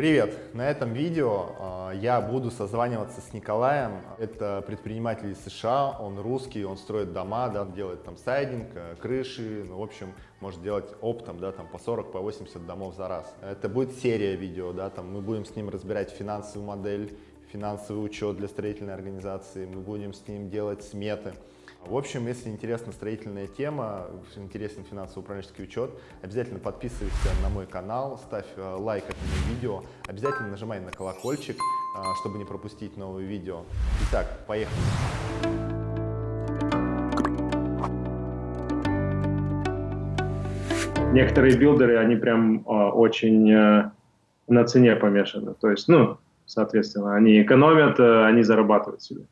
Привет! На этом видео э, я буду созваниваться с Николаем. Это предприниматель из США, он русский, он строит дома, да, делает там сайдинг, э, крыши, ну, в общем, может делать оптом, да, там по 40, по 80 домов за раз. Это будет серия видео, да, там мы будем с ним разбирать финансовую модель, финансовый учет для строительной организации, мы будем с ним делать сметы. В общем, если интересна строительная тема, интересен финансово-управленческий учет, обязательно подписывайся на мой канал, ставь э, лайк этому видео, обязательно нажимай на колокольчик, э, чтобы не пропустить новые видео. Итак, поехали! Некоторые билдеры, они прям э, очень на цене помешаны. То есть, ну, соответственно, они экономят, они зарабатывают себе.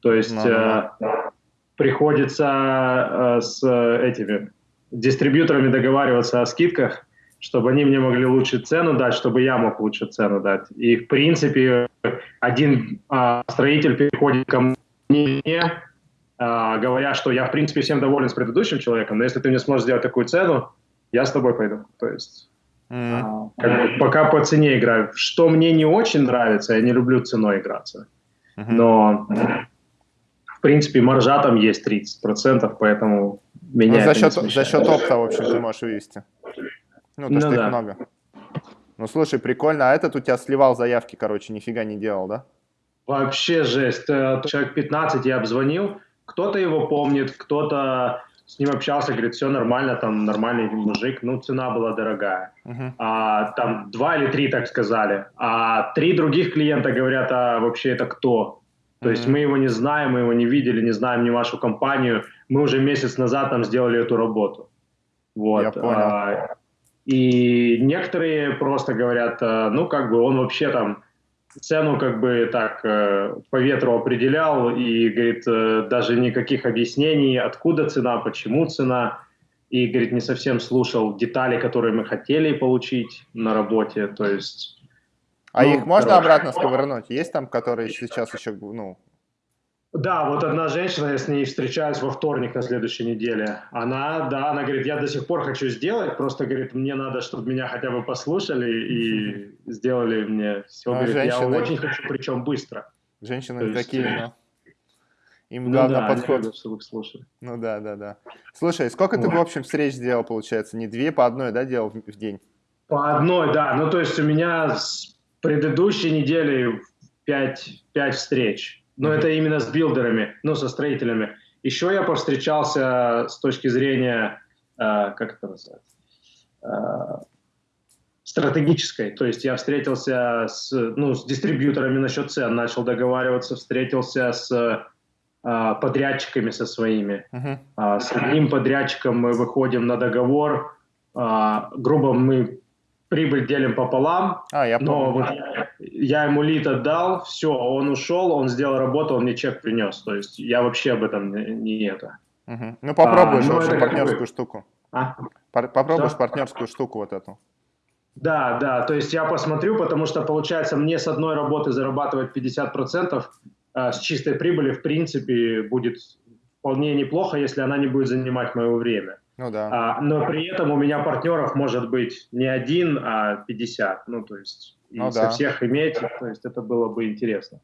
То есть... Э, приходится э, с этими дистрибьюторами договариваться о скидках, чтобы они мне могли лучше цену дать, чтобы я мог лучше цену дать. И, в принципе, один э, строитель приходит ко мне, э, говоря, что я, в принципе, всем доволен с предыдущим человеком, но если ты мне сможешь сделать такую цену, я с тобой пойду. То есть mm. как бы, пока по цене играю. Что мне не очень нравится, я не люблю ценой играться. Mm-hmm. Но принципе, маржа там есть 30%, поэтому меня ну, за, счет, за счет опта, в общем, ты можешь вывести. Ну, то, ну, что да. их много. Ну, слушай, прикольно. А этот у тебя сливал заявки, короче, нифига не делал, да? Вообще жесть. Э, человек 15 я обзвонил. Кто-то его помнит, кто-то с ним общался, говорит, все нормально, там нормальный мужик, ну, цена была дорогая. Uh-huh. А, там два или три так сказали. А три других клиента говорят, а вообще это кто? То есть мы его не знаем, мы его не видели, не знаем ни вашу компанию. Мы уже месяц назад там сделали эту работу. Вот. Я понял. А, и некоторые просто говорят, а, ну как бы он вообще там цену как бы так э, по ветру определял и говорит э, даже никаких объяснений, откуда цена, почему цена. И говорит не совсем слушал детали, которые мы хотели получить на работе. То есть а ну, их можно короче. обратно сковырнуть? Есть там, которые сейчас еще, ну... Да, вот одна женщина, я с ней встречаюсь во вторник на следующей неделе. Она, да, она говорит, я до сих пор хочу сделать, просто, говорит, мне надо, чтобы меня хотя бы послушали и сделали мне все. А говорит, женщины... я очень хочу, причем быстро. Женщины есть... такие, но... Им ну главное да, подход. Слушали. Ну да, да, да. Слушай, сколько Ой. ты, в общем, встреч сделал, получается? Не две по одной, да, делал в день? По одной, да. Ну, то есть у меня предыдущей неделе 5, 5 встреч. Но mm-hmm. это именно с билдерами, ну, со строителями. Еще я повстречался с точки зрения, э, как это называется, э, стратегической. То есть я встретился с, ну, с дистрибьюторами насчет цен, начал договариваться, встретился с э, подрядчиками со своими. Uh-huh. Э, с одним подрядчиком мы выходим на договор, э, грубо мы прибыль делим пополам. А, я помню. Но вот я ему лид отдал, все, он ушел, он сделал работу, он мне чек принес. То есть я вообще об этом не, не это. Угу. Ну попробуешь, а, ну, партнерскую штуку. А? Попробуешь что? партнерскую штуку вот эту. Да, да, то есть я посмотрю, потому что получается мне с одной работы зарабатывать 50% а с чистой прибыли в принципе будет вполне неплохо, если она не будет занимать мое время. Ну да. А, но при этом у меня партнеров может быть не один, а 50. Ну, то есть, и ну, со да. всех иметь, то есть это было бы интересно.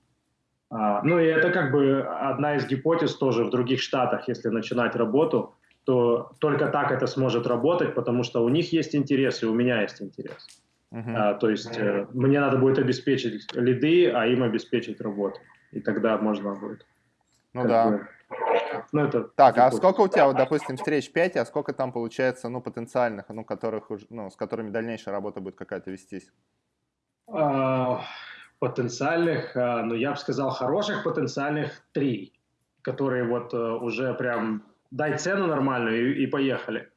А, ну, и это как бы одна из гипотез тоже в других штатах, если начинать работу, то только так это сможет работать, потому что у них есть интерес, и у меня есть интерес. Uh-huh. А, то есть uh-huh. мне надо будет обеспечить лиды, а им обеспечить работу. И тогда можно будет. Ну да. Бы, ну, это так, а сколько у тебя, вот, допустим, встреч 5, а сколько там получается, ну, потенциальных, ну, которых, ну, с которыми дальнейшая работа будет какая-то вестись? А, потенциальных, а, ну, я бы сказал, хороших потенциальных три, которые вот а, уже прям дай цену нормальную и, и поехали.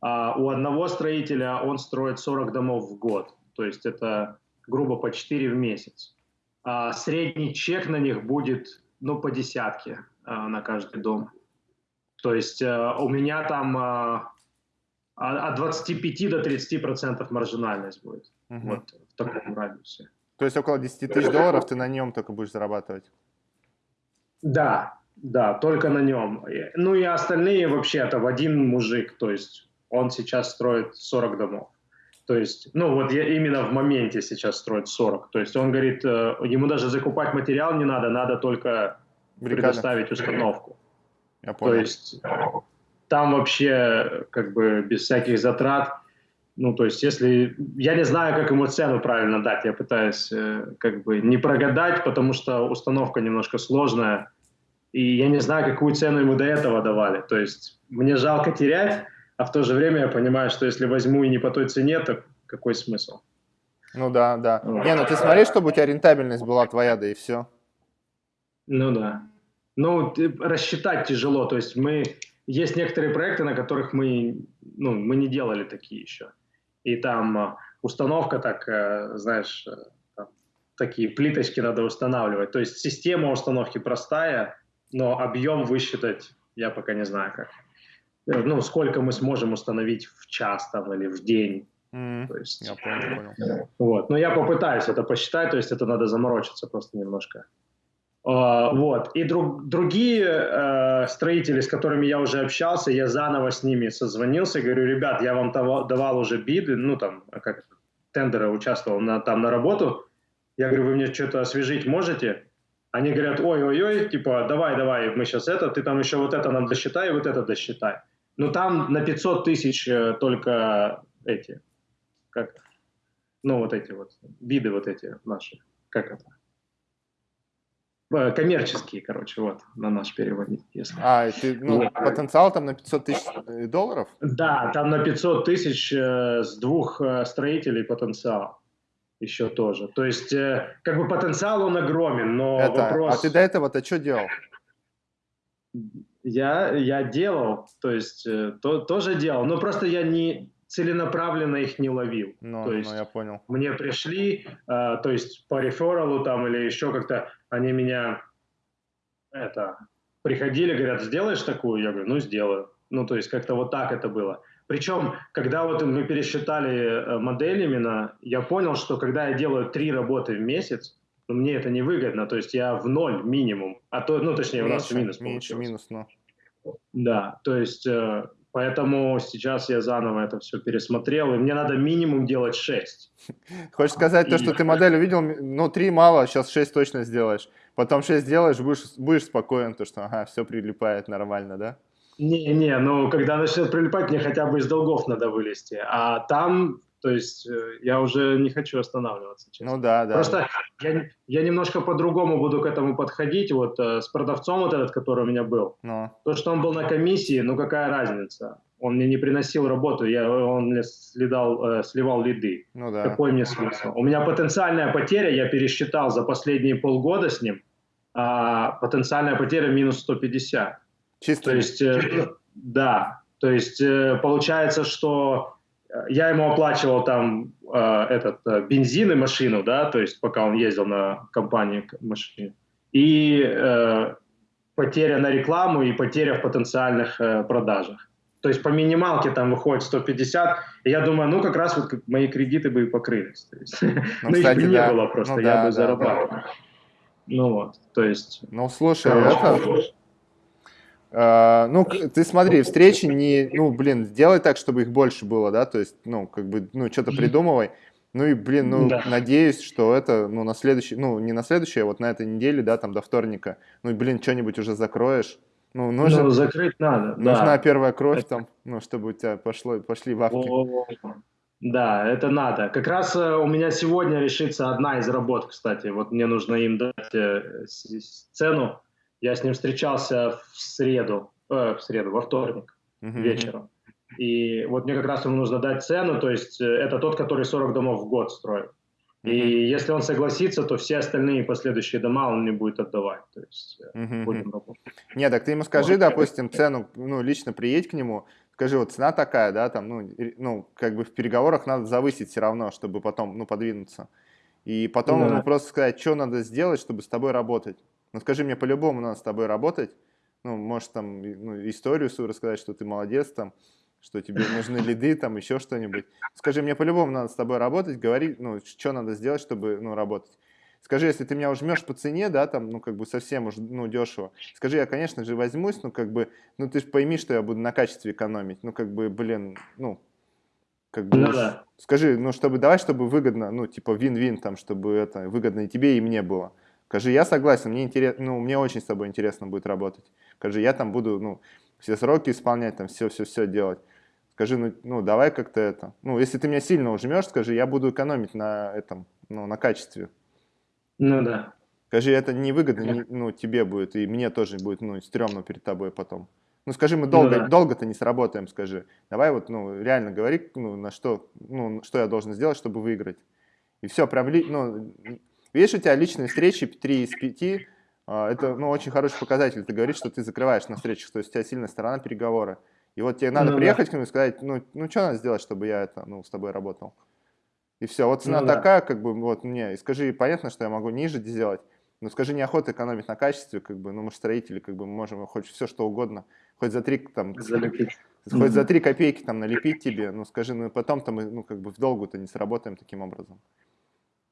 А у одного строителя он строит 40 домов в год, то есть это грубо по 4 в месяц. А средний чек на них будет, ну, по десятке. Э, на каждый дом. То есть э, у меня там э, от 25 до 30 процентов маржинальность будет. Угу. Вот в таком радиусе. То есть около 10 тысяч долларов ты на нем только будешь зарабатывать? Да, да, только на нем. Ну и остальные вообще это в один мужик, то есть он сейчас строит 40 домов. То есть, ну вот я именно в моменте сейчас строит 40. То есть он говорит, э, ему даже закупать материал не надо, надо только Бригада. предоставить установку. Я понял. То есть там вообще как бы без всяких затрат. Ну, то есть, если... Я не знаю, как ему цену правильно дать. Я пытаюсь э, как бы не прогадать, потому что установка немножко сложная. И я не знаю, какую цену ему до этого давали. То есть, мне жалко терять, а в то же время я понимаю, что если возьму и не по той цене, то какой смысл? Ну да, да. Не, ну ты смотри, чтобы у тебя рентабельность была твоя, да и все. Ну да. Ну, рассчитать тяжело. То есть мы... Есть некоторые проекты, на которых мы, ну, мы не делали такие еще. И там а, установка так, э, знаешь, э, там, такие плиточки надо устанавливать. То есть система установки простая, но объем высчитать я пока не знаю как. Э, ну, сколько мы сможем установить в час там или в день. Mm, то есть, я понял, понял. Вот. Но я попытаюсь это посчитать, то есть это надо заморочиться просто немножко. Uh, вот. И друг, другие uh, строители, с которыми я уже общался, я заново с ними созвонился, говорю, ребят, я вам давал, давал уже биды, ну там, как тендеры участвовал на, там на работу. Я говорю, вы мне что-то освежить можете? Они говорят, ой-ой-ой, типа, давай, давай, мы сейчас это, ты там еще вот это нам досчитай, вот это досчитай. Ну, там на 500 тысяч э, только эти, как, ну, вот эти вот, виды вот эти наши, как это? Э, коммерческие, короче, вот, на наш переводить. Если. А, ты, ну, вот. потенциал там на 500 тысяч э, долларов? Да, там на 500 тысяч э, с двух э, строителей потенциал еще тоже. То есть, э, как бы потенциал он огромен, но Это, вопрос... А ты до этого-то что делал? Я, я делал, то есть э, то, тоже делал, но просто я не целенаправленно их не ловил. Ну, то ну, есть я понял. Мне пришли, э, то есть по рефералу там или еще как-то они меня это приходили, говорят, сделаешь такую? Я говорю, ну сделаю. Ну то есть как-то вот так это было. Причем, когда вот мы пересчитали э, модель именно, я понял, что когда я делаю три работы в месяц, но мне это невыгодно, то есть я в ноль минимум, а то, ну точнее у нас минус Меньше минус, но. Да, то есть э, поэтому сейчас я заново это все пересмотрел, и мне надо минимум делать 6. Хочешь сказать и... то, что ты модель увидел, ну 3 мало, сейчас 6 точно сделаешь, потом 6 сделаешь, будешь, будешь спокоен, то что ага, все прилипает нормально, да? Не-не, ну когда начнет прилипать, мне хотя бы из долгов надо вылезти, а там то есть э, я уже не хочу останавливаться, честно. Ну да, да. Просто я, я немножко по-другому буду к этому подходить. Вот э, с продавцом вот этот, который у меня был. Но. То, что он был на комиссии, ну какая разница? Он мне не приносил работу, я, он мне следал, э, сливал лиды. Ну да. Какой мне смысл? У меня потенциальная потеря, я пересчитал за последние полгода с ним, а потенциальная потеря минус 150. Чисто? То есть, э, да. То есть э, получается, что я ему оплачивал там э, этот э, бензин и машину, да, то есть пока он ездил на компании машине. И э, потеря на рекламу и потеря в потенциальных э, продажах. То есть по минималке там выходит 150, и я думаю, ну как раз вот мои кредиты бы и покрылись. То есть, ну, ну их бы не было просто, ну, я да, бы да, зарабатывал. Да. Ну вот, то есть... Ну слушай, это... Uh, ну, ты смотри, встречи не, ну, блин, сделай так, чтобы их больше было, да, то есть, ну, как бы, ну, что-то придумывай. Ну и, блин, ну, да. надеюсь, что это, ну, на следующий, ну, не на следующий, а вот на этой неделе, да, там, до вторника, ну, и, блин, что-нибудь уже закроешь. Ну, нужно, ну, закрыть надо, Нужна да. первая кровь это... там, ну, чтобы у тебя пошло, пошли вавки. Да, это надо. Как раз э, у меня сегодня решится одна из работ, кстати. Вот мне нужно им дать э, цену я с ним встречался в среду, э, в среду, во вторник uh-huh. вечером. И вот мне как раз ему нужно дать цену, то есть э, это тот, который 40 домов в год строит. И если он согласится, то все остальные последующие дома он не будет отдавать. То есть uh-huh. будем работать. Нет, так ты ему скажи, вот. допустим, цену, ну, лично приедь к нему, скажи, вот цена такая, да, там, ну, ну, как бы в переговорах надо завысить все равно, чтобы потом, ну, подвинуться. И потом да. ему просто сказать, что надо сделать, чтобы с тобой работать. Ну скажи мне, по-любому надо с тобой работать. Ну, можешь там ну, историю свою рассказать, что ты молодец там, что тебе нужны лиды, там еще что-нибудь. Скажи, мне по-любому надо с тобой работать, говори, ну, что надо сделать, чтобы, ну, работать. Скажи, если ты меня ужмешь по цене, да, там, ну, как бы совсем уж, ну, дешево, скажи, я, конечно же, возьмусь, ну, как бы, ну, ты же пойми, что я буду на качестве экономить, ну, как бы, блин, ну, Как бы, ну, да. Скажи, ну, чтобы, давай, чтобы выгодно, ну, типа, вин-вин, там, чтобы это выгодно и тебе, и мне было. Скажи, я согласен, мне интересно, ну, мне очень с тобой интересно будет работать. Скажи, я там буду, ну, все сроки исполнять, там, все-все-все делать. Скажи, ну, ну, давай как-то это. Ну, если ты меня сильно ужмешь, скажи, я буду экономить на этом, ну, на качестве. Ну, да. Скажи, это невыгодно, не, ну, тебе будет, и мне тоже будет, ну, стрёмно перед тобой потом. Ну, скажи, мы долго, ну, да. долго-то не сработаем, скажи. Давай вот, ну, реально говори, ну, на что, ну, что я должен сделать, чтобы выиграть. И все, прям, ну, Видишь, у тебя личные встречи 3 из 5, а, это ну, очень хороший показатель. Ты говоришь, что ты закрываешь на встречах, то есть у тебя сильная сторона переговора. И вот тебе надо ну, приехать да. к нему и сказать, ну, ну что надо сделать, чтобы я это, ну, с тобой работал. И все, вот цена ну, такая, да. как бы, вот мне, и скажи, понятно, что я могу ниже сделать, но скажи, неохота экономить на качестве, как бы, ну, мы же строители, как бы, мы можем хоть все что угодно, хоть за три, там, Залепить. хоть за три копейки, там, налепить тебе, ну, скажи, ну, потом-то мы, ну, как бы, в долгу-то не сработаем таким образом.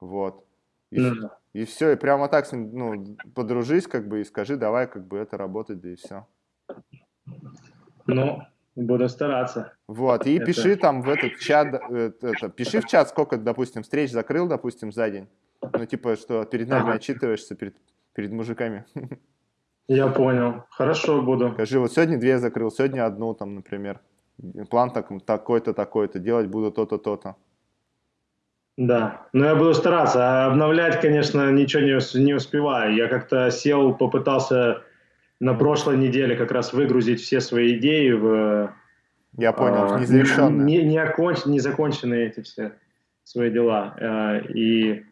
Вот. И, mm. и все, и прямо так с ним, ну, подружись, как бы, и скажи, давай, как бы, это работать, да и все. Ну, буду стараться. Вот, и это... пиши там в этот чат, это, это, пиши в чат, сколько, допустим, встреч закрыл, допустим, за день. Ну, типа, что перед нами ага. отчитываешься, перед, перед мужиками. Я понял. Хорошо, буду. Скажи, вот сегодня две закрыл, сегодня одну, там, например. План так, такой-то, такой-то, делать буду то-то, то-то. Да, но я буду стараться. А обновлять, конечно, ничего не, не успеваю. Я как-то сел, попытался на прошлой неделе как раз выгрузить все свои идеи в... Я понял, а, незавершенные. Не, не, оконч, не законченные эти все свои дела. А, и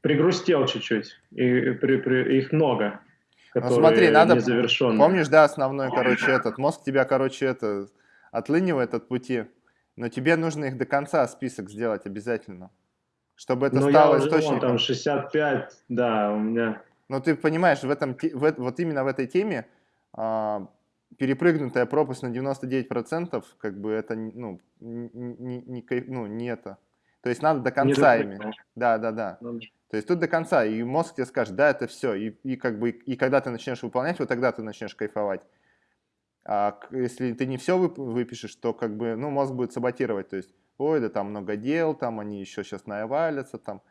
пригрустел чуть-чуть. И, при, при, их много. Ну смотри, надо... Помнишь, да, основной, короче, этот... Мозг тебя, короче, это отлынивает от пути. Но тебе нужно их до конца список сделать обязательно. Чтобы это Но стало я уже, источником. там 65, да, у меня. Но ты понимаешь, в этом, в, вот именно в этой теме а, перепрыгнутая пропасть на 99%, как бы это, ну, не, не, ну, не это. То есть надо до конца ими. Да, да, да. Ну, То есть тут до конца, и мозг тебе скажет, да, это все. И, и как бы, и когда ты начнешь выполнять, вот тогда ты начнешь кайфовать. А если ты не все выпишешь, то как бы, ну, мозг будет саботировать. То есть ой, да там много дел, там они еще сейчас навалятся, там.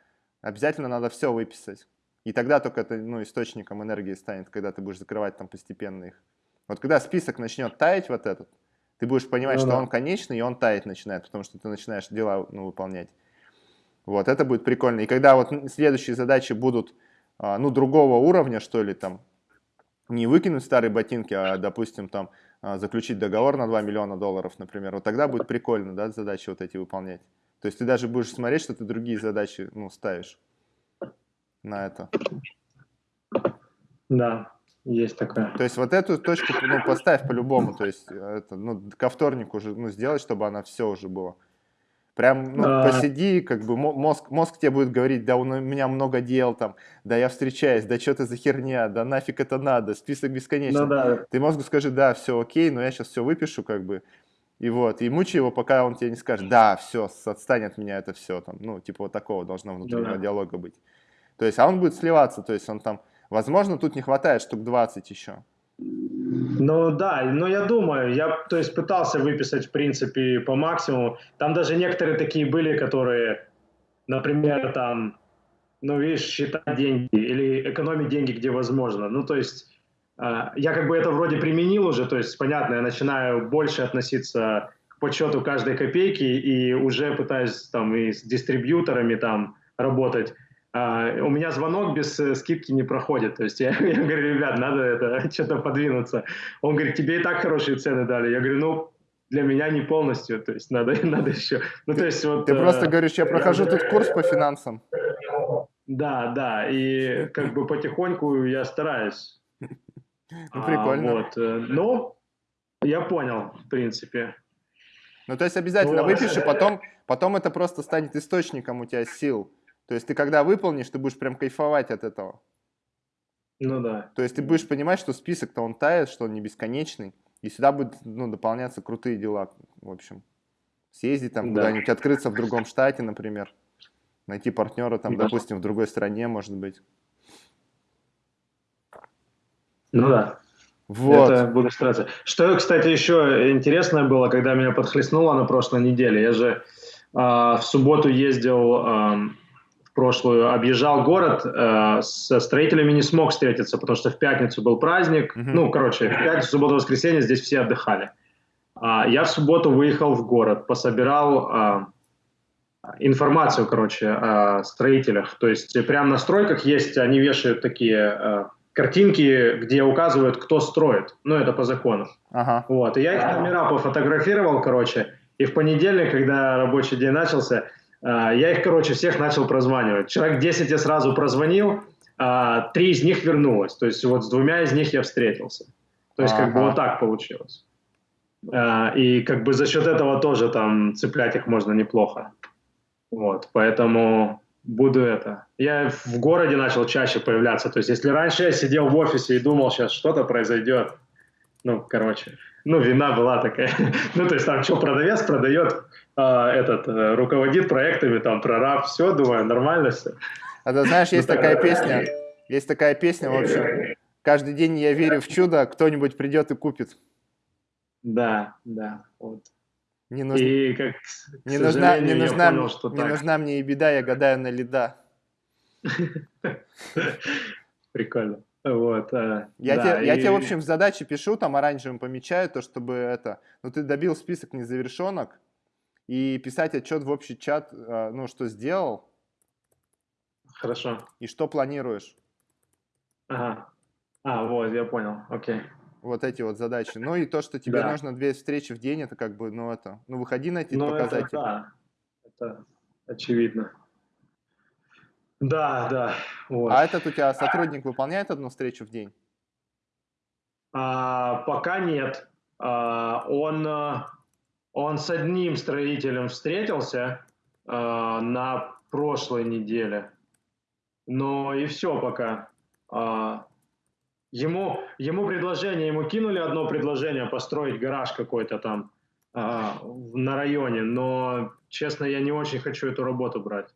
Обязательно надо все выписать. И тогда только это ну, источником энергии станет, когда ты будешь закрывать там постепенно их. Вот когда список начнет таять вот этот, ты будешь понимать, ну, что да. он конечный, и он таять начинает, потому что ты начинаешь дела ну, выполнять. Вот, это будет прикольно. И когда вот следующие задачи будут, а, ну, другого уровня, что ли, там, не выкинуть старые ботинки, а, допустим, там, заключить договор на 2 миллиона долларов, например, вот тогда будет прикольно, да, задачи вот эти выполнять. То есть ты даже будешь смотреть, что ты другие задачи, ну, ставишь на это. Да, есть такое. То есть вот эту точку, ну, поставь по-любому, то есть это, ну, ко вторнику уже, ну, сделать, чтобы она все уже была. Прям, ну, а... посиди, как бы мозг, мозг тебе будет говорить, да у меня много дел там, да я встречаюсь, да что это за херня, да нафиг это надо, список бесконечный. Ну, да. Ты мозгу скажи, да, все окей, но я сейчас все выпишу, как бы, и вот, и мучай его, пока он тебе не скажет, да, все, отстань от меня это все, там, ну, типа вот такого должно внутреннего да. диалога быть. То есть, а он будет сливаться, то есть он там, возможно, тут не хватает штук 20 еще. Ну да, но я думаю, я то есть пытался выписать в принципе по максимуму. Там даже некоторые такие были, которые, например, там, ну видишь, считать деньги или экономить деньги, где возможно. Ну то есть э, я как бы это вроде применил уже, то есть понятно, я начинаю больше относиться к подсчету каждой копейки и уже пытаюсь там и с дистрибьюторами там работать. Uh, у меня звонок без uh, скидки не проходит. То есть я, я говорю, ребят, надо это что-то подвинуться. Он говорит, тебе и так хорошие цены дали. Я говорю, ну, для меня не полностью, то есть надо, надо еще. Ну, то есть вот... Ты uh, просто говоришь, я прохожу я... тут курс по финансам. Да, да, и как бы потихоньку я стараюсь. Ну, прикольно. А, вот, э, ну, я понял, в принципе. Ну, то есть обязательно вот. выпиши, потом, потом это просто станет источником у тебя сил. То есть ты когда выполнишь, ты будешь прям кайфовать от этого. Ну да. То есть ты будешь понимать, что список-то он тает, что он не бесконечный, и сюда будут ну, дополняться крутые дела, в общем. Съездить там да. куда-нибудь, открыться в другом штате, например. Найти партнера там, да. допустим, в другой стране, может быть. Ну да. Вот. Это буду стараться. Что, кстати, еще интересное было, когда меня подхлестнуло на прошлой неделе. Я же э, в субботу ездил э, прошлую, объезжал город, э, со строителями не смог встретиться, потому что в пятницу был праздник. Mm-hmm. Ну, короче, в пятницу, субботу, воскресенье здесь все отдыхали. А я в субботу выехал в город, пособирал э, информацию, короче, о строителях. То есть прямо на стройках есть, они вешают такие э, картинки, где указывают, кто строит. Ну, это по закону. Ага. Вот. И я их номера пофотографировал, короче. И в понедельник, когда рабочий день начался, я их, короче, всех начал прозванивать. Человек 10 я сразу прозвонил, а три из них вернулось. То есть вот с двумя из них я встретился. То есть ага. как бы вот так получилось. Э, и как бы за счет этого тоже там цеплять их можно неплохо. Вот, поэтому буду это. Я в городе начал чаще появляться. То есть, если раньше я сидел в офисе и думал, сейчас что-то произойдет, ну, короче, ну, вина была такая. ну, то есть, там что, продавец продает, а, этот, э, руководит проектами, там, прораб, все, думаю, нормально все. А ты знаешь, есть ну, такая песня, есть такая песня, в общем, каждый день я верю в чудо, кто-нибудь придет и купит. Да, да, вот. Не, нуж... и как, не, нужна, не, нужна, понял, что не так. нужна мне и беда, я гадаю на леда. Прикольно. Вот, а, я, да, тебе, и... я тебе, в общем, в задаче пишу, там оранжевым помечаю, то, чтобы это... Ну, ты добил список незавершенок, и писать отчет в общий чат, а, ну, что сделал. Хорошо. И что планируешь. Ага. А, вот, я понял, окей вот эти вот задачи. Ну и то, что тебе да. нужно две встречи в день, это как бы, ну это, ну выходи на эти ну, показатели. Это, да, это очевидно. Да, да. Вот. А этот у тебя сотрудник выполняет одну встречу в день? А, пока нет. А, он, он с одним строителем встретился а, на прошлой неделе. Но и все пока. А, Ему, ему предложение, ему кинули одно предложение построить гараж какой-то там а, на районе, но, честно, я не очень хочу эту работу брать.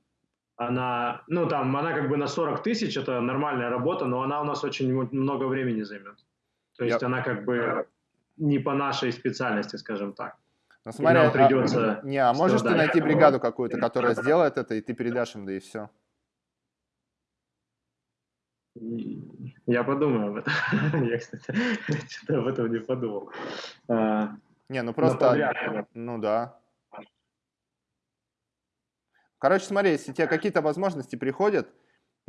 Она, ну там, она как бы на 40 тысяч, это нормальная работа, но она у нас очень много времени займет. То есть yep. она как бы не по нашей специальности, скажем так. Ну, смотри, а, придется... Не, а можешь ты найти бригаду какую-то, которая сделает это, и ты передашь им, да и все. Я подумаю об этом. Я, кстати, что-то об этом не подумал. А, не, ну просто... Ну да. Короче, смотри, если тебе какие-то возможности приходят,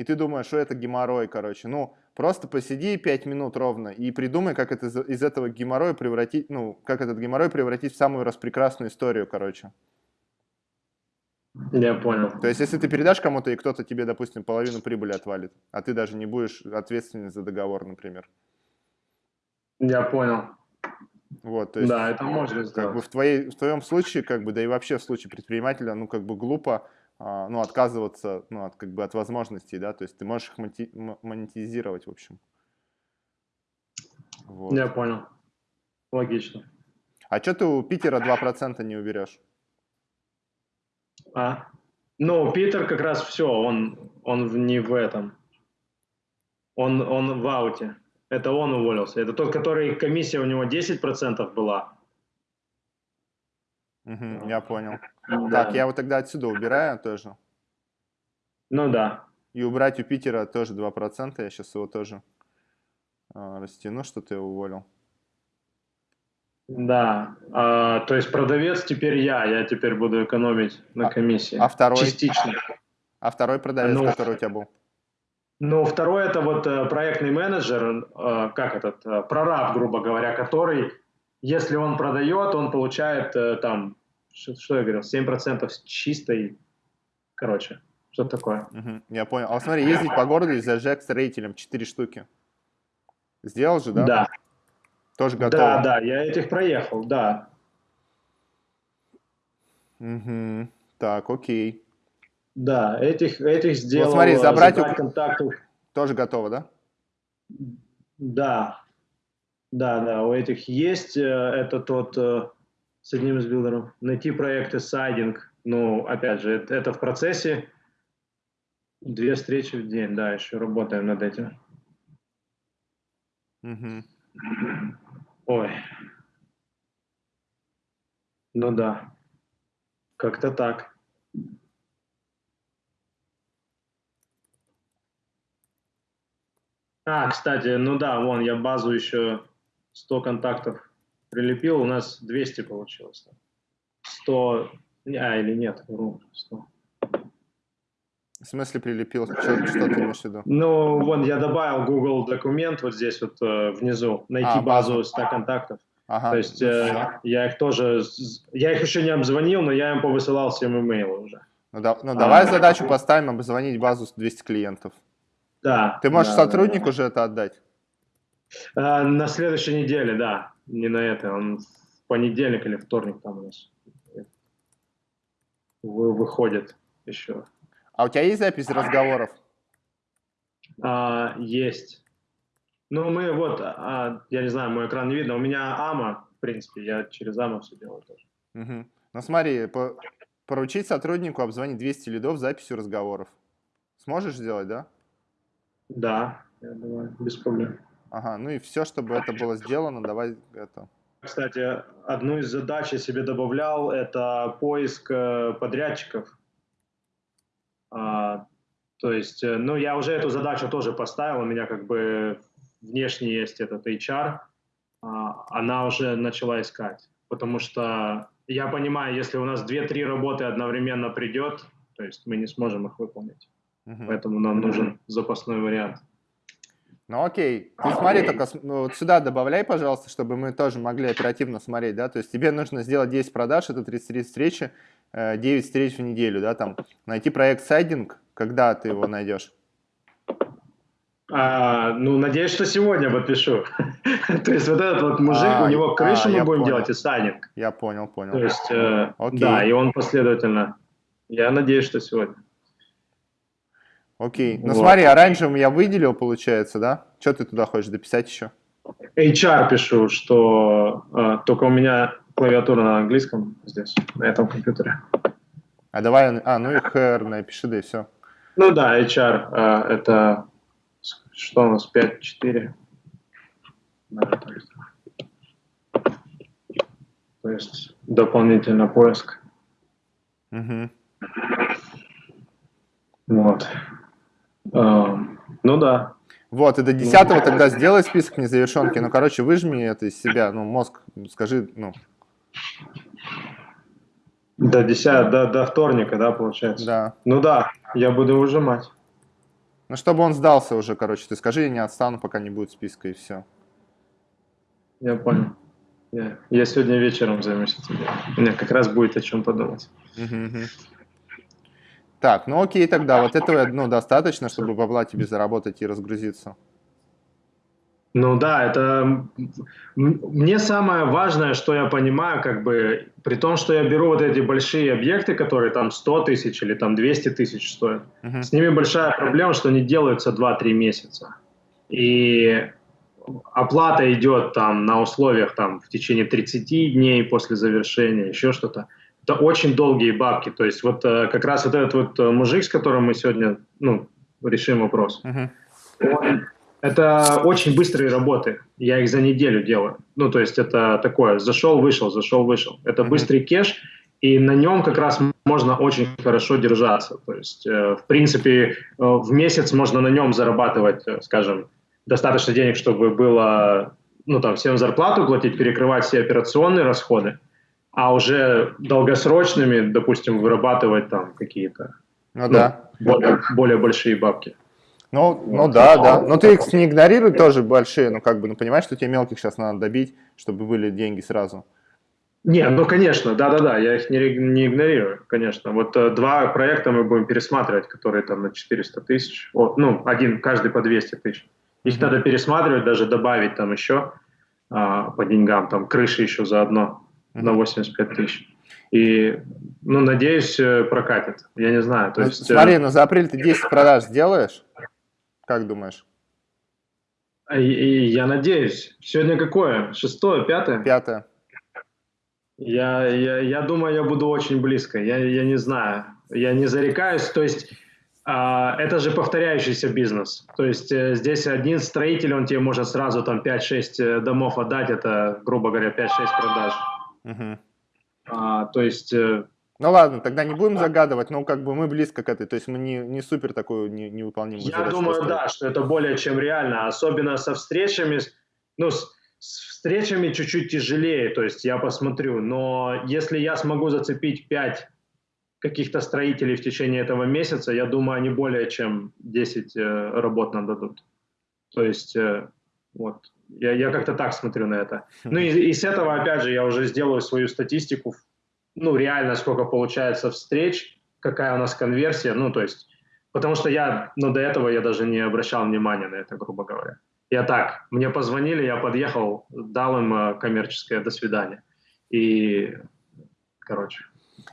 и ты думаешь, что это геморрой, короче, ну, просто посиди 5 минут ровно и придумай, как это из этого геморроя превратить, ну, как этот геморрой превратить в самую распрекрасную историю, короче. Я понял. То есть, если ты передашь кому-то, и кто-то тебе, допустим, половину прибыли отвалит, а ты даже не будешь ответственен за договор, например. Я понял. Вот, то есть, да, это можно сделать. Как бы в, твоей, в твоем случае, как бы, да и вообще в случае предпринимателя, ну, как бы глупо, ну, отказываться, ну, от, как бы, от возможностей, да, то есть ты можешь их монетизировать, в общем. Вот. Я понял. Логично. А что ты у Питера 2% не уберешь? А? Ну, Питер как раз все, он, он не в этом. Он, он в ауте. Это он уволился. Это тот, который комиссия у него 10% была. Угу, я понял. Да. Так, я вот тогда отсюда убираю тоже. Ну да. И убрать у Питера тоже 2%. Я сейчас его тоже э, растяну, что ты его уволил. Да, а, то есть продавец теперь я, я теперь буду экономить на а, комиссии. А, а второй? Частично. А второй продавец, ну, который у тебя был? Ну, второй это вот э, проектный менеджер, э, как этот, э, прораб, грубо говоря, который, если он продает, он получает там, что, что я говорил, 7% чистой, короче, что такое. Угу, я понял. А смотри, ездить по городу и зажег строителем 4 штуки. Сделал же, да? Да. Тоже готово? Да, да, я этих проехал, да. Угу. Так, окей. Да, этих, этих сделал. Вот смотри, забрать, забрать у... контактов. Тоже готово, да? Да. Да, да, у этих есть. Это тот э, с одним из билдеров. Найти проекты сайдинг. Ну, опять же, это, это в процессе. Две встречи в день, да, еще работаем над этим. Угу. Ой. Ну да. Как-то так. А, кстати, ну да, вон, я базу еще 100 контактов прилепил, у нас 200 получилось. 100, а, или нет, вру, 100. В смысле прилепил? Что, что ты имеешь в виду? Ну, вон, я добавил Google документ вот здесь вот э, внизу, найти А, базу базу. 100 контактов. Ага. То есть ну э, я их тоже, я их еще не обзвонил, но я им повысылал всем имейлы уже. Ну, да- ну, давай задачу поставим обзвонить базу с 200 клиентов. Да. Ты можешь да, сотруднику да, же это отдать? А, на следующей неделе, да. Не на это, он в понедельник или вторник там у нас вы- выходит еще. А у тебя есть запись разговоров? А, есть. Ну, мы вот, а, я не знаю, мой экран не видно. У меня АМА, в принципе, я через АМА все делаю тоже. Мгм. Ну смотри, по- поручить сотруднику обзвонить 200 лидов с записью разговоров. Сможешь сделать, да? Да, я думаю, без проблем. Ага, ну и все, чтобы это было сделано, давай это. Кстати, одну из задач я себе добавлял, это поиск э, подрядчиков. А, то есть, э, ну, я уже эту задачу тоже поставил, у меня как бы внешне есть этот HR, а, она уже начала искать, потому что я понимаю, если у нас 2-3 работы одновременно придет, то есть мы не сможем их выполнить, Мгм. поэтому нам нужен запасной вариант. Ну окей, ты смотри только, ну, вот сюда добавляй, пожалуйста, чтобы мы тоже могли оперативно смотреть, да, то есть тебе нужно сделать 10 продаж, это 33 встречи, э, 9 встреч в неделю, да, там, найти проект сайдинг, когда ты его найдешь? А, ну, надеюсь, что сегодня подпишу. То есть вот этот вот мужик, А, у него крышу а, мы будем понял. делать и сайдинг. Я понял, понял. То есть, э, да, и он последовательно. Я надеюсь, что сегодня. Окей, ну Вот. смотри, оранжевым я выделил, получается, да? Что ты туда хочешь дописать еще? HR пишу, что э, только у меня клавиатура на английском здесь, на этом компьютере. А давай, а, ну и HR напиши, да и все. Ну да, HR э, это что у нас, 5-4. Даже так. То есть дополнительно поиск. Угу. Вот. Ну да. Вот, и до 10 тогда сделай список незавершенки. Ну, короче, выжми это из себя, ну, мозг, скажи, ну, До 10, до, до вторника, да, получается? да. Ну да, я буду выжимать. Ну, чтобы он сдался уже, короче, ты скажи, я не отстану, пока не будет списка, и все. Я понял. Я, я сегодня вечером займусь этим. делом. У меня как раз будет о чем подумать. Так, ну окей, тогда вот этого, ну, достаточно, чтобы бабла тебе заработать и разгрузиться. Ну да, это мне самое важное, что я понимаю, как бы, при том, что я беру вот эти большие объекты, которые там 100 тысяч или там 200 тысяч стоят, Мгм. с ними большая проблема, что они делаются 2-3 месяца. И оплата идет там на условиях там в течение 30 дней после завершения, еще что-то. Это очень долгие бабки. То есть вот э, как раз вот этот вот э, мужик, с которым мы сегодня ну, решим вопрос, Мгм. он- это очень быстрые работы. Я их за неделю делаю. Ну, то есть это такое, зашел, вышел, зашел, вышел. Это Мгм. быстрый кеш, и на нем как раз можно очень хорошо держаться. То есть, э, в принципе, э, в месяц можно на нем зарабатывать, э, скажем, достаточно денег, чтобы было, ну, там, всем зарплату платить, перекрывать все операционные расходы, а уже долгосрочными, допустим, вырабатывать там какие-то Ну да. более, более большие бабки. Ну, ну да, да. Но ты их не игнорируй тоже большие, ну как бы, ну понимаешь, что тебе мелких сейчас надо добить, чтобы были деньги сразу. Не, ну конечно, да-да-да, я их не, не игнорирую, конечно. Вот э, два проекта мы будем пересматривать, которые там на 400 тысяч, вот, ну, один, каждый по 200 тысяч. Их Мгм. надо пересматривать, даже добавить там еще а, по деньгам, там крыши еще заодно на Мгм. 85 тысяч. И, ну, надеюсь, э, прокатит. Я не знаю, то Ну, есть... э, смотри, ну за апрель ты 10 продаж сделаешь? Как думаешь? и- и я надеюсь. Сегодня какое? Шестое, пятое? Пятое. Я, я, я думаю, я буду очень близко. Я, я не знаю. Я не зарекаюсь. То есть а, это же повторяющийся бизнес. То есть э, здесь один строитель, он тебе может сразу там 5-6 э, домов отдать, это, грубо говоря, 5-6 продаж. Мгм. А, то есть, э, Ну ладно, тогда не будем загадывать, но как бы мы близко к этой, то есть мы не, не супер такую не, невыполнимую я задачу думаю, поставили. да, что это более чем реально, особенно со встречами, ну, с, с встречами чуть-чуть тяжелее, то есть я посмотрю, но если я смогу зацепить 5 каких-то строителей в течение этого месяца, я думаю, они более чем 10 э, работ нам дадут. То есть, э, вот, я, я как-то так смотрю на это. Ну и, и с этого, опять же, я уже сделаю свою статистику, ну, реально, сколько получается встреч, какая у нас конверсия, ну, то есть, потому что я, ну, до этого я даже не обращал внимания на это, грубо говоря. Я так, мне позвонили, я подъехал, дал им э, коммерческое «до свидания». И, короче,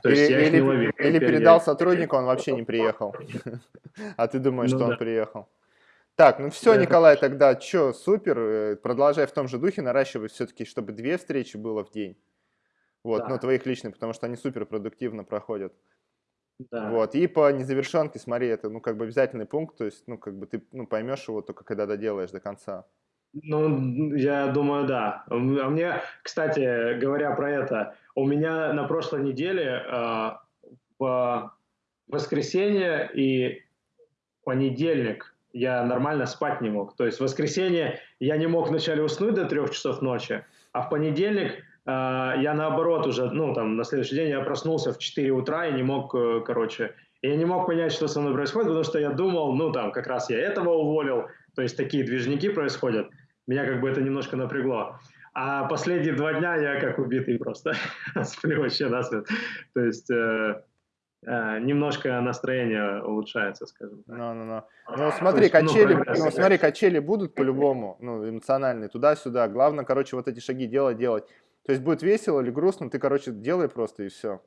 то есть Или, я их или- не ловил. или передал я- сотруднику, он вообще не приехал. А ты думаешь, Ну что он приехал. Так, ну все, Да. Николай, тогда что, супер, э, продолжай в том же духе, наращивай все-таки, чтобы две встречи было в день. Вот, Да. ну твоих личных, потому что они супер продуктивно проходят. Да. Вот, и по незавершенке, смотри, это, ну, как бы обязательный пункт, то есть, ну, как бы ты, ну, поймешь его только когда доделаешь до конца. Ну, я думаю, да. А мне, кстати, говоря про это, у меня на прошлой неделе э, в воскресенье и понедельник я нормально спать не мог. То есть в воскресенье я не мог вначале уснуть до трех часов ночи, а в понедельник э, я наоборот уже, ну, там, на следующий день я проснулся в 4 утра и не мог, э, короче, я не мог понять, что со мной происходит, потому что я думал, ну, там, как раз я этого уволил, то есть такие движники происходят. Меня как бы это немножко напрягло. А последние два дня я как убитый просто сплю вообще насмерть. То есть э, немножко настроение улучшается, скажем так. Ну, ну, ну. То Ну, смотри, есть, ну, качели, ну, да. смотри, качели будут по-любому, ну, эмоциональные, туда-сюда. Главное, короче, вот эти шаги делать, делать. То есть будет весело или грустно, ты, короче, делай просто и все.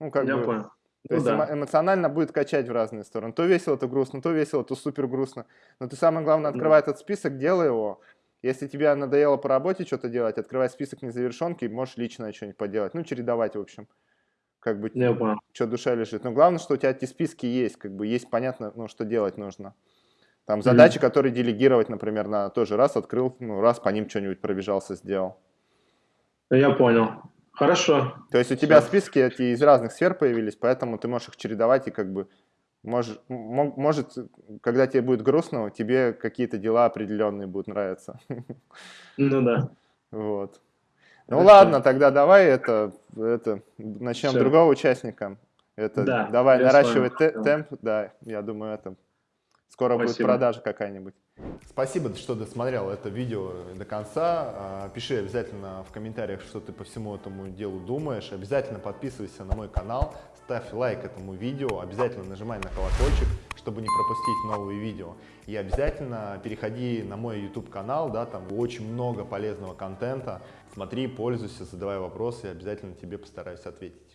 Ну, как Я бы, понял. То Ну есть да. эмо- эмоционально будет качать в разные стороны. То весело, то грустно, то весело, то супер грустно. Но ты самое главное, открывай этот список, делай его. Если тебе надоело по работе что-то делать, открывай список незавершенки, можешь лично что-нибудь поделать. Ну, чередовать, в общем. Как бы, что душа лежит. Но главное, что у тебя эти списки есть, как бы есть понятно, ну, что делать нужно. Там задачи, которые делегировать, например, на тоже раз открыл, ну, раз по ним что-нибудь пробежался, сделал. Я понял. Хорошо. То есть у тебя Всё. списки эти из разных сфер появились, поэтому ты можешь их чередовать и как бы можешь, мо- может, когда тебе будет грустно, тебе какие-то дела определенные будут нравиться. Ну да. Вот. Ну Хорошо. ладно, тогда давай это, это начнем Всё. другого участника. Это Да, давай вами. те- темп, да, я думаю, это скоро будет Спасибо. продажа какая-нибудь. Спасибо, что досмотрел это видео до конца. А, Пиши обязательно в комментариях, что ты по всему этому делу думаешь. Обязательно подписывайся на мой канал, ставь лайк этому видео, обязательно нажимай на колокольчик, чтобы не пропустить новые видео. И обязательно переходи на мой YouTube канал, да, там очень много полезного контента. Смотри, пользуйся, задавай вопросы, обязательно тебе постараюсь ответить.